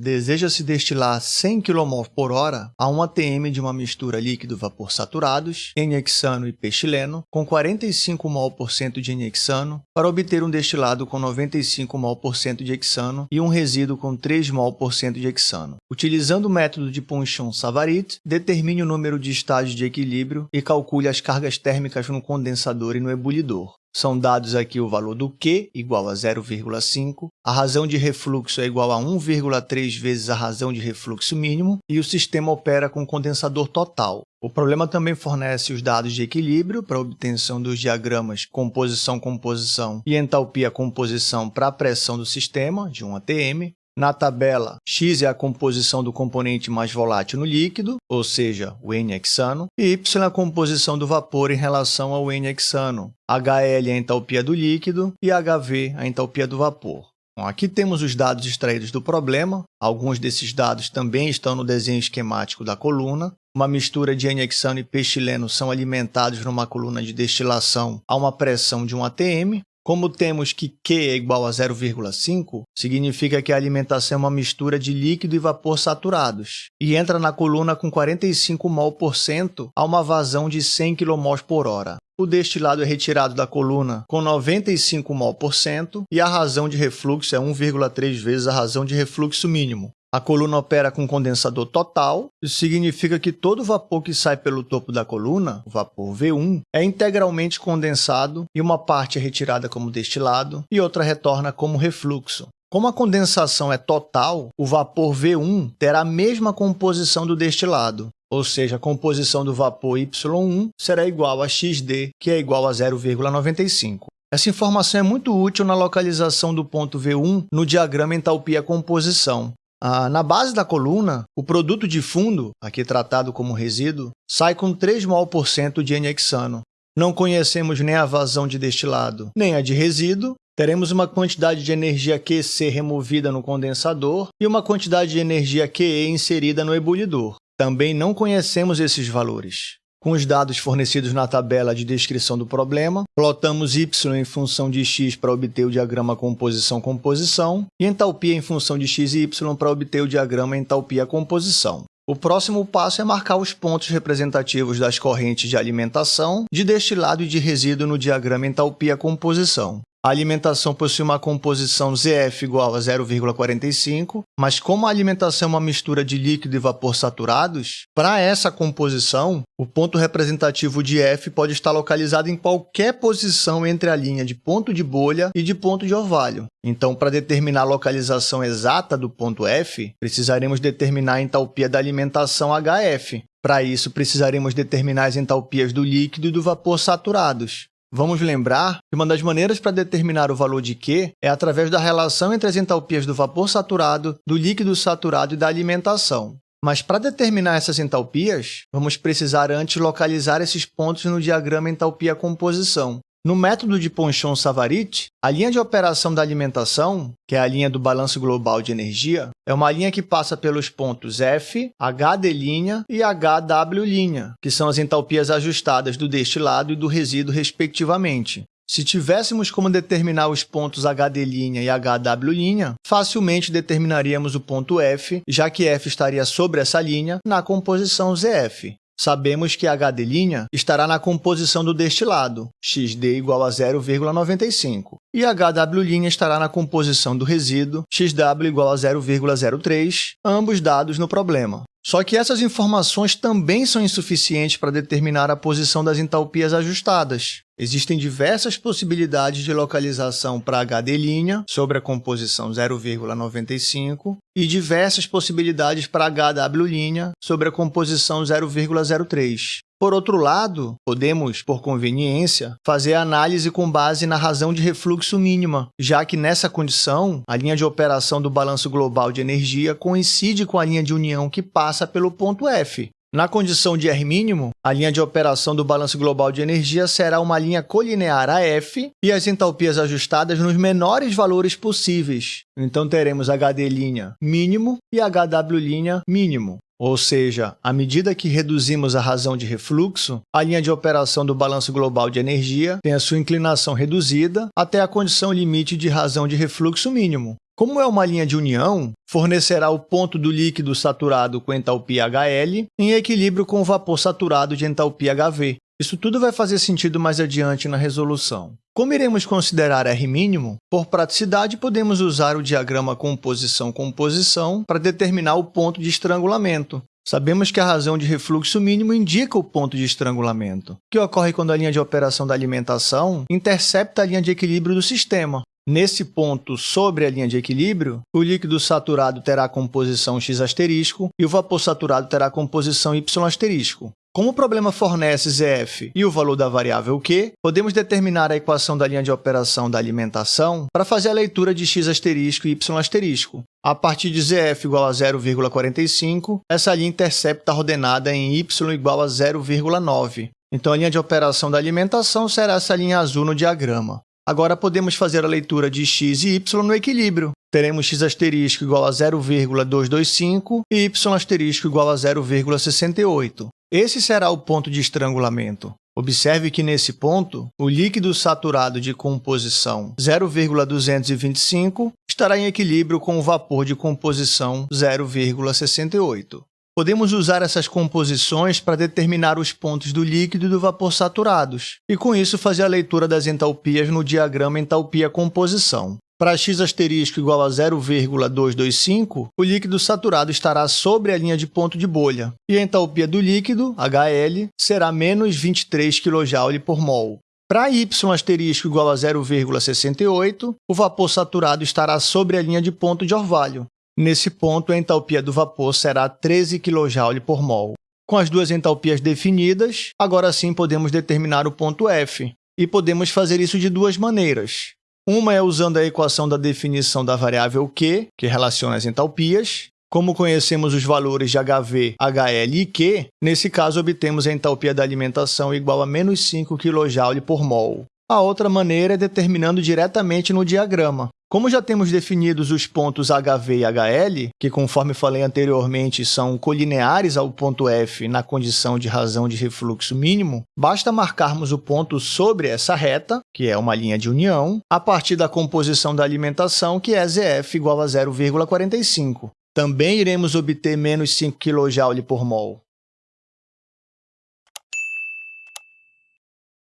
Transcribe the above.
Deseja-se destilar 100 kmol por hora a 1 atm de uma mistura líquido-vapor saturados, N-hexano e P-xileno, com 45 mol por cento de N-hexano, para obter um destilado com 95 mol por cento de hexano e um resíduo com 3 mol por cento de hexano. Utilizando o método de Ponchon-Savarit, determine o número de estágios de equilíbrio e calcule as cargas térmicas no condensador e no ebulidor. São dados aqui o valor do Q, igual a 0,5, a razão de refluxo é igual a 1,3 vezes a razão de refluxo mínimo e o sistema opera com condensador total. O problema também fornece os dados de equilíbrio para obtenção dos diagramas composição-composição e entalpia-composição para a pressão do sistema, de 1 atm, na tabela, X é a composição do componente mais volátil no líquido, ou seja, o N-hexano, e Y é a composição do vapor em relação ao N-hexano. HL é a entalpia do líquido e HV a entalpia do vapor. Bom, aqui temos os dados extraídos do problema. Alguns desses dados também estão no desenho esquemático da coluna. Uma mistura de N-hexano e P-xileno são alimentados numa coluna de destilação a uma pressão de 1 atm, como temos que Q é igual a 0,5, significa que a alimentação é uma mistura de líquido e vapor saturados, e entra na coluna com 45 mol por cento a uma vazão de 100 kmol por hora. O destilado é retirado da coluna com 95 mol por cento e a razão de refluxo é 1,3 vezes a razão de refluxo mínimo. A coluna opera com condensador total, isso significa que todo o vapor que sai pelo topo da coluna, o vapor V1, é integralmente condensado e uma parte é retirada como destilado e outra retorna como refluxo. Como a condensação é total, o vapor V1 terá a mesma composição do destilado, ou seja, a composição do vapor Y1 será igual a XD, que é igual a 0,95. Essa informação é muito útil na localização do ponto V1 no diagrama entalpia-composição, ah, na base da coluna, o produto de fundo, aqui tratado como resíduo, sai com 3 mol por cento de N-hexano. Não conhecemos nem a vazão de destilado, nem a de resíduo. Teremos uma quantidade de energia QC removida no condensador e uma quantidade de energia QE inserida no ebulidor. Também não conhecemos esses valores. Com os dados fornecidos na tabela de descrição do problema, plotamos y em função de x para obter o diagrama composição-composição e entalpia em função de x e y para obter o diagrama entalpia-composição. O próximo passo é marcar os pontos representativos das correntes de alimentação, de destilado e de resíduo no diagrama entalpia-composição. A alimentação possui uma composição ZF igual a 0,45, mas como a alimentação é uma mistura de líquido e vapor saturados, para essa composição, o ponto representativo de F pode estar localizado em qualquer posição entre a linha de ponto de bolha e de ponto de orvalho. Então, para determinar a localização exata do ponto F, precisaremos determinar a entalpia da alimentação HF. Para isso, precisaremos determinar as entalpias do líquido e do vapor saturados. Vamos lembrar que uma das maneiras para determinar o valor de Q é através da relação entre as entalpias do vapor saturado, do líquido saturado e da alimentação. Mas para determinar essas entalpias, vamos precisar antes localizar esses pontos no diagrama entalpia-composição. No método de Ponchon-Savarit, a linha de operação da alimentação, que é a linha do balanço global de energia, é uma linha que passa pelos pontos F, HD' e HW', que são as entalpias ajustadas do destilado e do resíduo, respectivamente. Se tivéssemos como determinar os pontos HD' e HW', facilmente determinaríamos o ponto F, já que F estaria sobre essa linha na composição ZF. Sabemos que HD' estará na composição do destilado, XD igual a 0,95, e HW' estará na composição do resíduo, XW igual a 0,03, ambos dados no problema. Só que essas informações também são insuficientes para determinar a posição das entalpias ajustadas. Existem diversas possibilidades de localização para HD' sobre a composição 0,95 e diversas possibilidades para HW' sobre a composição 0,03. Por outro lado, podemos, por conveniência, fazer a análise com base na razão de refluxo mínima, já que nessa condição, a linha de operação do balanço global de energia coincide com a linha de união que passa pelo ponto F. Na condição de R mínimo, a linha de operação do balanço global de energia será uma linha colinear a F e as entalpias ajustadas nos menores valores possíveis. Então, teremos HD' mínimo e HW' mínimo. Ou seja, à medida que reduzimos a razão de refluxo, a linha de operação do balanço global de energia tem a sua inclinação reduzida até a condição limite de razão de refluxo mínimo. Como é uma linha de união, fornecerá o ponto do líquido saturado com entalpia HL em equilíbrio com o vapor saturado de entalpia HV. Isso tudo vai fazer sentido mais adiante na resolução. Como iremos considerar R mínimo, por praticidade podemos usar o diagrama composição-composição para determinar o ponto de estrangulamento. Sabemos que a razão de refluxo mínimo indica o ponto de estrangulamento, que ocorre quando a linha de operação da alimentação intercepta a linha de equilíbrio do sistema. Nesse ponto, sobre a linha de equilíbrio, o líquido saturado terá composição X asterisco e o vapor saturado terá composição Y asterisco. Como o problema fornece ZF e o valor da variável Q, podemos determinar a equação da linha de operação da alimentação para fazer a leitura de x asterisco e y asterisco. A partir de ZF igual a 0,45, essa linha intercepta a ordenada em y igual a 0,9. Então, a linha de operação da alimentação será essa linha azul no diagrama. Agora, podemos fazer a leitura de x e y no equilíbrio. Teremos x asterisco igual a 0,225 e y asterisco igual a 0,68. Esse será o ponto de estrangulamento. Observe que, nesse ponto, o líquido saturado de composição 0,225 estará em equilíbrio com o vapor de composição 0,68. Podemos usar essas composições para determinar os pontos do líquido e do vapor saturados, e com isso fazer a leitura das entalpias no diagrama entalpia-composição. Para x asterisco igual a 0,225, o líquido saturado estará sobre a linha de ponto de bolha, e a entalpia do líquido, HL, será menos 23 kJ por mol. Para y asterisco igual a 0,68, o vapor saturado estará sobre a linha de ponto de orvalho. Nesse ponto, a entalpia do vapor será 13 kJ por mol. Com as duas entalpias definidas, agora sim podemos determinar o ponto F. E podemos fazer isso de duas maneiras. Uma é usando a equação da definição da variável Q, que relaciona as entalpias. Como conhecemos os valores de HV, HL e Q, nesse caso obtemos a entalpia da alimentação igual a menos 5 kJ por mol. A outra maneira é determinando diretamente no diagrama. Como já temos definidos os pontos HV e HL, que, conforme falei anteriormente, são colineares ao ponto F na condição de razão de refluxo mínimo, basta marcarmos o ponto sobre essa reta, que é uma linha de união, a partir da composição da alimentação, que é ZF igual a 0,45. Também iremos obter menos 5 kJ por mol.